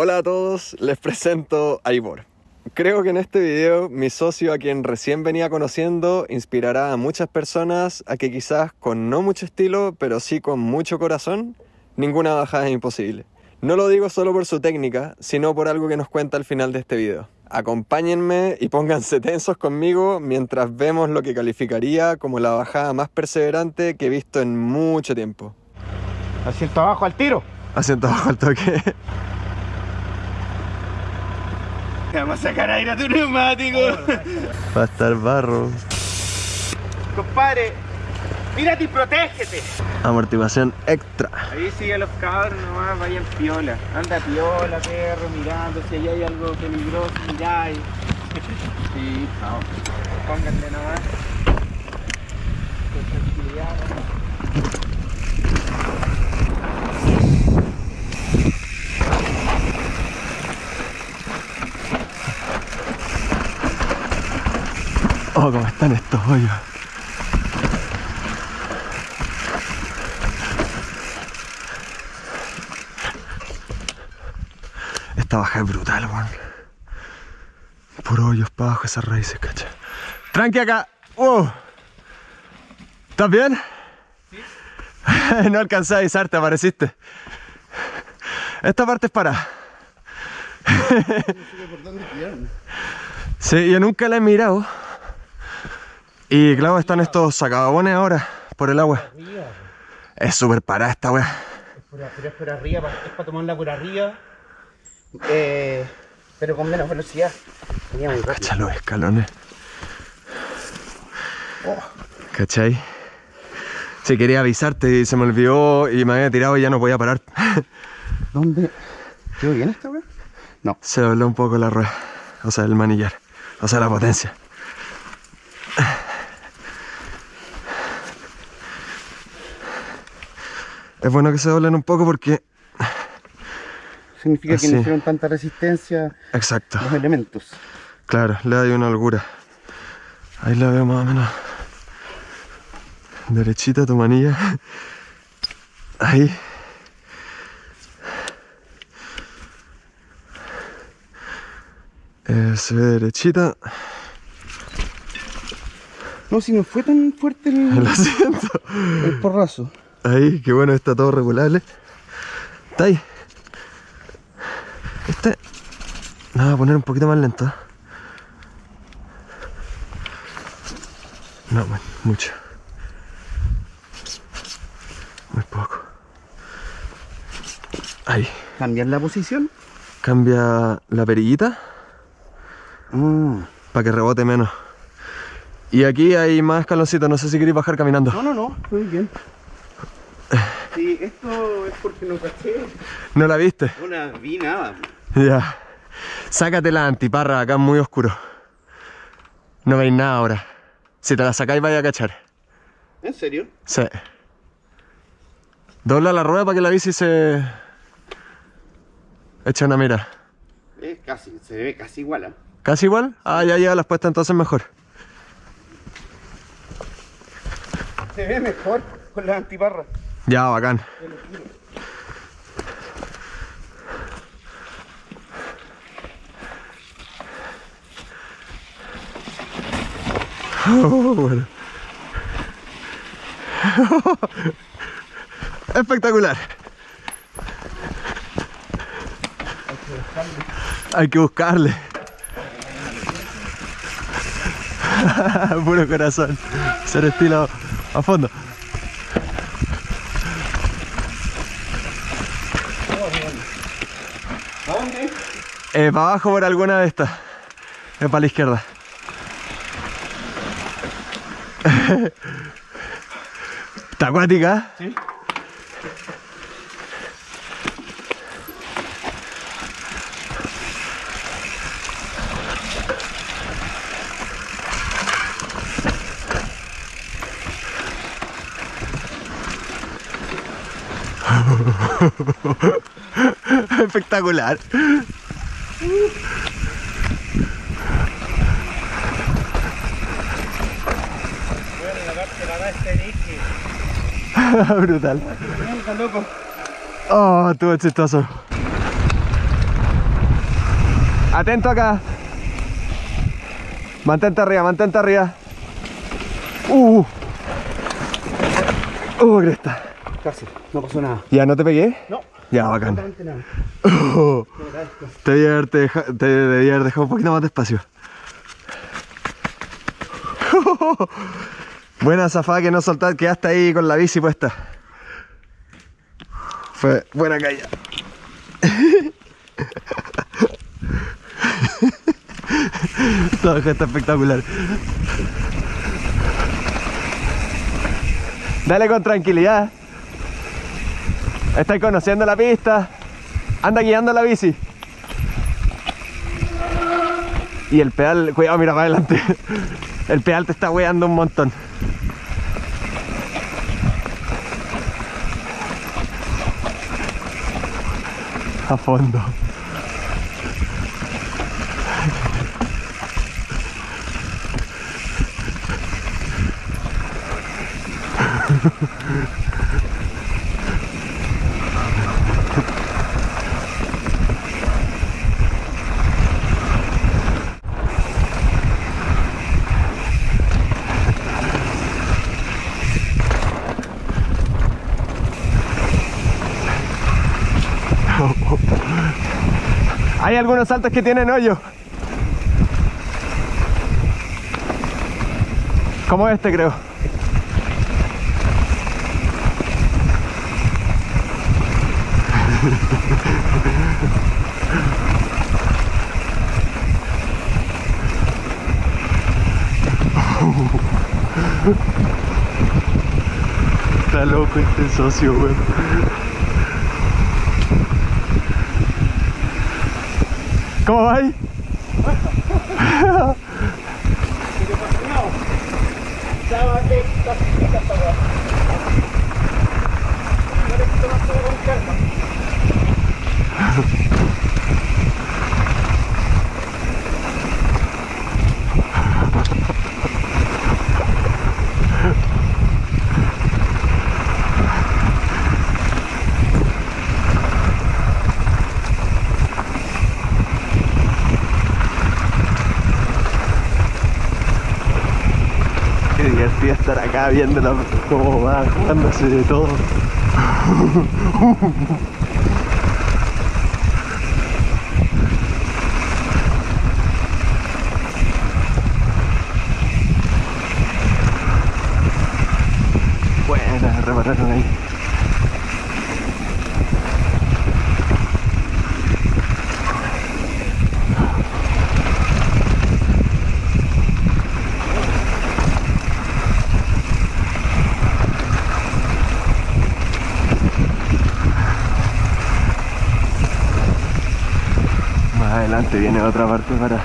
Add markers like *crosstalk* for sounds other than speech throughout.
Hola a todos, les presento a Ivor. Creo que en este video mi socio a quien recién venía conociendo inspirará a muchas personas a que quizás con no mucho estilo, pero sí con mucho corazón, ninguna bajada es imposible. No lo digo solo por su técnica, sino por algo que nos cuenta al final de este video. Acompáñenme y pónganse tensos conmigo mientras vemos lo que calificaría como la bajada más perseverante que he visto en mucho tiempo. Asiento abajo al tiro. Asiento abajo al toque. Vamos a sacar aire a tu neumático. Va a estar barro. Compadre, mírate y protégete. Amortiguación extra. Ahí sigue los cabros nomás, vayan piola. Anda piola, perro, mirando si ahí hay algo peligroso, miráis. *laughs* Sí, vamos. Pónganle nomás. Con tranquilidad, Oh, cómo están estos hoyos. Esta baja es brutal, weón. Puro hoyos para abajo esas raíces, cacha. Tranqui acá. Wow. ¿Estás bien? *laughs* no alcancé a avisarte, apareciste. Esta parte es para. *laughs* sí, yo nunca la he mirado. Y claro, están estos sacagabones ahora por el agua. Es súper parada esta weá. Pero es por arriba, es para tomarla por arriba. Eh, pero con menos velocidad. Venía muy. Cacha los escalones. ¿Cachai? Si quería avisarte y se me olvidó y me había tirado y ya no podía parar. *laughs* ¿Dónde? ¿Quedó bien esta weá? No. Se dobló un poco la rueda. O sea, el manillar. O sea, la potencia. Es bueno que se doblen un poco porque... Significa que no hicieron tanta resistencia Exacto. los elementos. Claro, le da una holgura. Ahí la veo más o menos. Derechita tu manilla. Ahí. Eh, se ve derechita. No, si no fue tan fuerte el, siento. el porrazo. Ahí, qué bueno, está todo regulable. Está ahí. Este. No, voy a poner un poquito más lento. No, man, mucho. Muy poco. Ahí. ¿Cambiar la posición? Cambia la perillita Ah. para que rebote menos. Y aquí hay más escaloncitos, no sé si queréis bajar caminando. No, no, no, muy bien. Sí, esto es porque no caché. ¿No la viste? No la vi nada. Ya. Sácate la antiparra, acá es muy oscuro. No veis nada ahora. Si te la sacáis vais a cachar. ¿En serio? Sí. Dobla la rueda para que la bici se... Echa una mira. Es casi, se ve casi igual. ¿ah? ¿Casi igual? Ah, ya lleva las puestas entonces mejor. Se ve mejor con la antiparra. Ya, bacán. *laughs* Oh, bueno. *laughs* Espectacular. Hay que buscarle. *laughs* Puro corazón. Ser estilo a fondo. Eh, para abajo por alguna de estas. Es para la izquierda. *laughs* ¿Está acuática? Sí. *laughs* Espectacular. *laughs* Brutal. Oh, estuvo chistoso. Atento acá. Mantente arriba, mantente arriba. Uh. Uh, cresta. Casi, no pasó nada. ¿Ya no te pegué? No. Ya, bacán. Oh, *laughs* deja- te debía haber dejado un poquito más despacio. *laughs* Buena zafada que no soltar, quedaste ahí con la bici puesta. Fue buena caída. *laughs* Todo está espectacular. Dale con tranquilidad. Estáis conociendo la pista. Anda guiando la bici. Y el pedal, cuidado, mira para adelante. *laughs* El pedal te está weando un montón. A fondo. *laughs* Hay algunos saltos que tienen hoyo. Como este creo. *laughs* Está loco este socio, weón. ¿Cómo va ahí? Estar acá viéndolo cómo va jugándose de todo. *laughs* Buena, repararon ahí. Adelante viene otra parte para...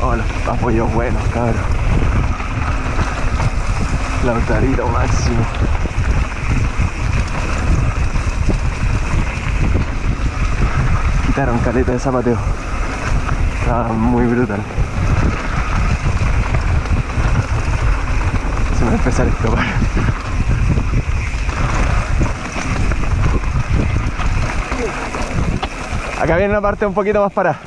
Oh, los apoyos buenos, cabrón. Lautarito máximo. Quitaron caleta de zapateo. Estaba muy brutal. Se me va a empezar a escapar. Acá viene una parte un poquito más para. *laughs*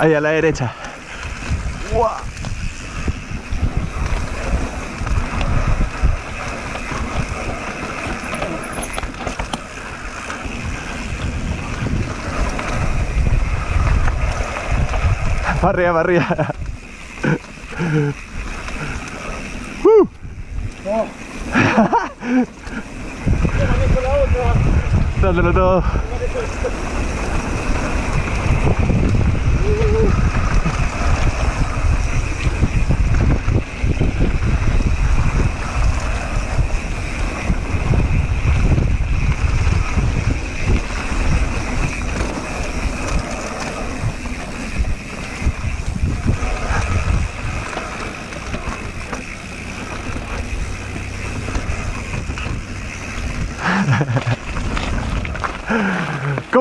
Ahí a la derecha. Para arriba, para arriba. Uh. *laughs* Dándolo todo.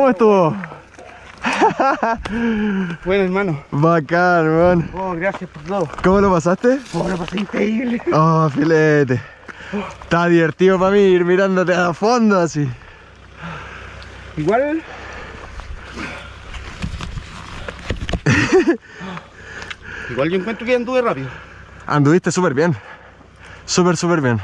¿Cómo estuvo? Bueno, hermano. Bacán, weón. Oh, gracias por todo. ¿Cómo lo pasaste? Oh, lo pasé increíble. Oh, filete. Está divertido para mí ir mirándote a fondo así. Igual. *laughs* Igual yo encuentro que anduve rápido. Anduviste súper bien. Súper, súper bien.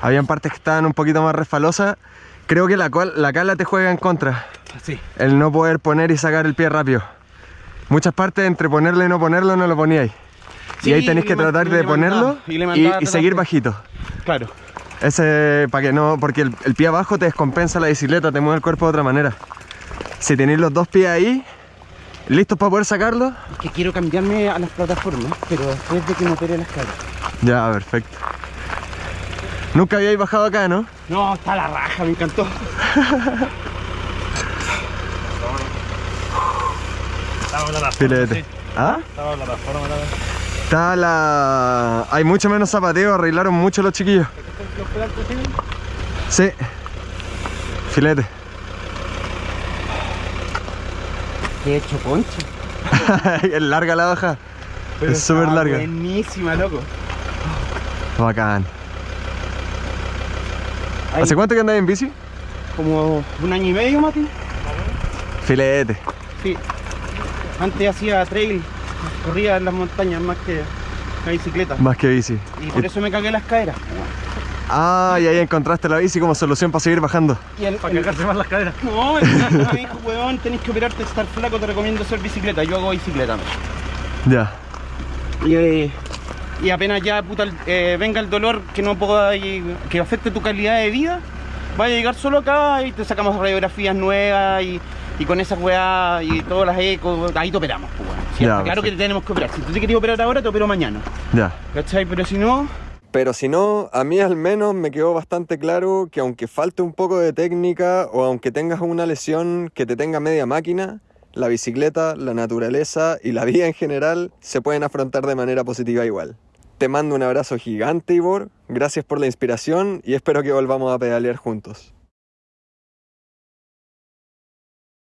Habían partes que estaban un poquito más resfalosas. Creo que la, cual- la cala te juega en contra. Sí. El no poder poner y sacar el pie rápido. Muchas partes entre ponerlo y no ponerlo no lo poníais. y Sí, ahí tenéis y que tratar y de ponerlo y y, y seguir bajito. Claro. Ese, para que no, porque el, el pie abajo te descompensa la bicicleta, te mueve el cuerpo de otra manera. Si tenéis los dos pies ahí, listos para poder sacarlo, Es que quiero cambiarme a las plataformas, pero después de que me opere las caras. ya, perfecto. Nunca habíais bajado acá, ¿no? No, está la raja, me encantó. Filete. ¿Ah? Estaba la plataforma, la Está la... Hay mucho menos zapateo, arreglaron mucho los chiquillos. Sí. Filete. He hecho concha. *laughs* es larga la baja. es súper larga. Buenísima, loco. Bacán. ¿Hace cuánto que andas en bici? como un año y medio, Mati. Filete. Sí. Antes hacía trail, corría en las montañas más que la bicicleta. Más que bici. Y por eso me cagué las caderas. Ah, y ahí encontraste la bici como solución para seguir bajando. Y el, Para cagarse más las caderas. No, el me dijo, weón, tenés que operarte, estar flaco, te recomiendo hacer bicicleta. Yo hago bicicleta. Ya. Y, eh, y apenas ya puta, eh, venga el dolor que no pueda y- que afecte tu calidad de vida, vaya a llegar solo acá y te sacamos radiografías nuevas y, y con esas weas y todas las ecos, ahí te operamos, pues. Sí, Ya, claro que te tenemos que operar. Si tú te querías operar ahora, te opero mañana. Ya. ¿Cachai? Pero si no, Pero si no, a mí al menos me quedó bastante claro que aunque falte un poco de técnica o aunque tengas una lesión que te tenga media máquina, la bicicleta, la naturaleza y la vida en general se pueden afrontar de manera positiva igual. Te mando un abrazo gigante, Ivor. Gracias por la inspiración y espero que volvamos a pedalear juntos.